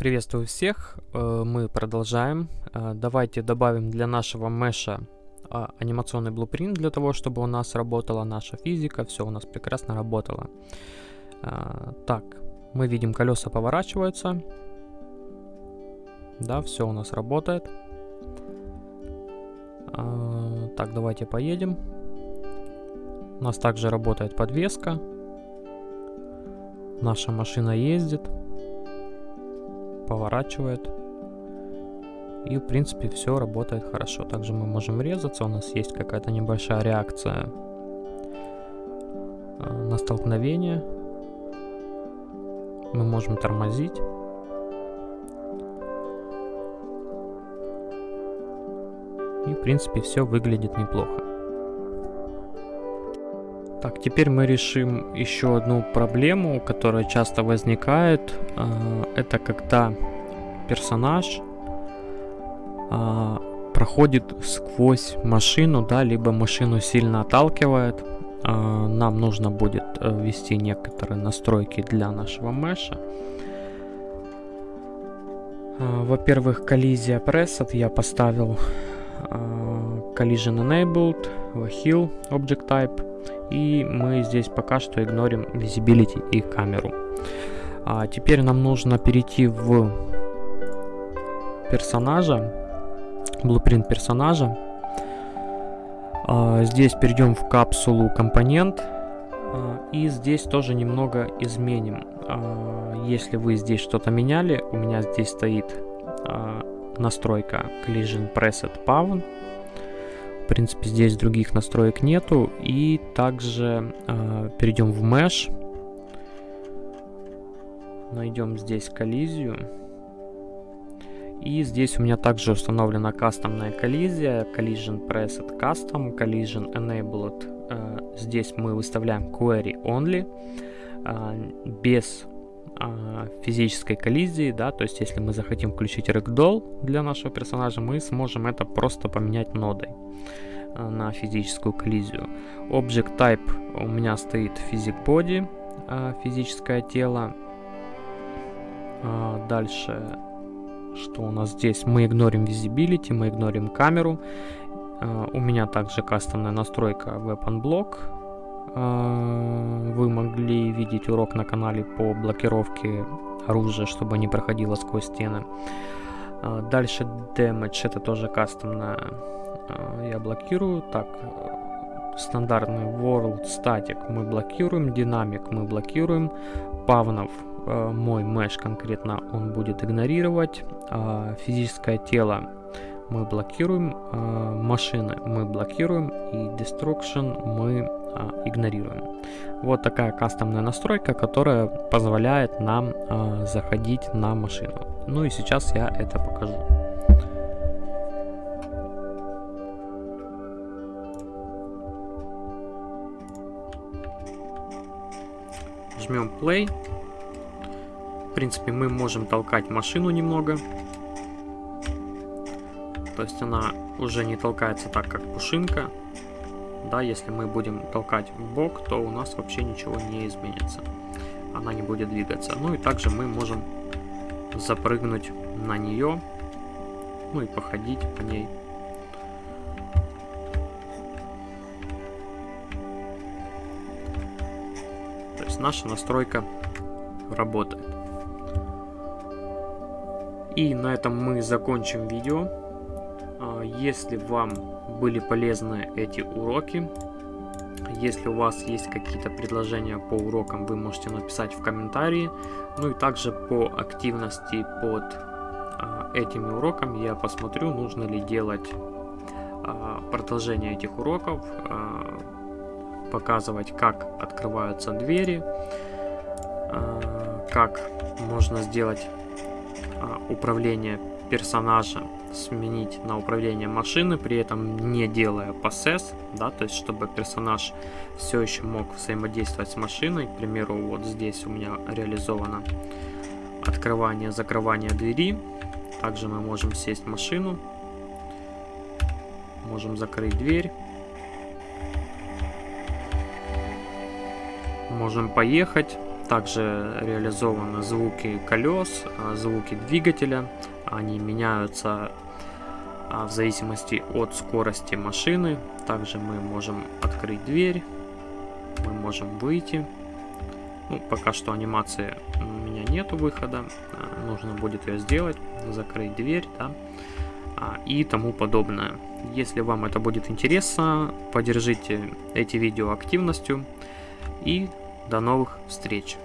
Приветствую всех, э, мы продолжаем. Э, давайте добавим для нашего меша а, анимационный блупринт для того, чтобы у нас работала наша физика, все у нас прекрасно работало. Э, так, мы видим колеса поворачиваются. Да, все у нас работает. Так, давайте поедем. У нас также работает подвеска. Наша машина ездит поворачивает. И в принципе все работает хорошо. Также мы можем резаться, у нас есть какая-то небольшая реакция э, на столкновение. Мы можем тормозить. И в принципе все выглядит неплохо. Так, теперь мы решим еще одну проблему, которая часто возникает. А, это когда персонаж а, проходит сквозь машину, да, либо машину сильно отталкивает. А, нам нужно будет э, ввести некоторые настройки для нашего меша. Во-первых, коллизия Preset я поставил Collision Enabled, Heal Object Type и мы здесь пока что игнорим Visibility и камеру. А теперь нам нужно перейти в персонажа, blueprint персонажа. А, здесь перейдем в капсулу компонент. А, и здесь тоже немного изменим. А, если вы здесь что-то меняли, у меня здесь стоит а, настройка Collision Preset Pawn принципе, здесь других настроек нету. И также э, перейдем в Mesh. Найдем здесь коллизию. И здесь у меня также установлена кастомная коллизия, Collision Preset Custom, Collision Enabled. Э, здесь мы выставляем Query Only, э, без физической коллизии, да, то есть если мы захотим включить Ragdoll для нашего персонажа, мы сможем это просто поменять нодой. Э, на физическую коллизию. Object Type у меня стоит Physic Body, э, физическое тело. Дальше, что у нас здесь? Мы игнорим Visibility, мы игнорим камеру. У меня также кастомная настройка Weapon Block. Вы могли видеть урок на канале по блокировке оружия, чтобы не проходило сквозь стены. Дальше Damage, это тоже кастомная а, я блокирую. Так, стандартный World Static мы блокируем, динамик мы блокируем, павнов мой mesh конкретно он будет игнорировать, физическое тело мы блокируем, машины мы блокируем и destruction мы э, игнорируем. Вот такая кастомная настройка, которая позволяет нам э, заходить на машину. Ну и сейчас я это покажу. Жмем play. В принципе, мы можем толкать машину немного. То есть она уже не толкается так, как пушинка. Да, если мы будем толкать в бок, то у нас вообще ничего не изменится. Она не будет двигаться. Ну и также мы можем запрыгнуть на нее. Ну и походить по ней. наша настройка работает. И на этом мы закончим видео. А, если вам были полезны эти уроки, если у вас есть какие-то предложения по урокам, вы можете написать в комментарии. Ну и также по активности под а, этими уроками я посмотрю, нужно ли делать а, продолжение этих уроков показывать, как открываются двери, а, как можно сделать а, управление персонажа сменить на управление машины, при этом не делая possess, да, то есть чтобы персонаж все еще мог взаимодействовать с машиной. К примеру, вот здесь у меня реализовано открывание, закрывание двери. Также мы можем сесть в машину, можем закрыть дверь. можем поехать. также реализованы звуки колес, а, звуки двигателя. Они меняются а, в зависимости от скорости машины. Также мы можем открыть дверь, мы можем выйти. Ну, пока что анимации у меня нету выхода, а, нужно будет ее сделать, закрыть дверь, да, и тому подобное. Если вам это будет интересно, поддержите эти видео активностью и до новых встреч!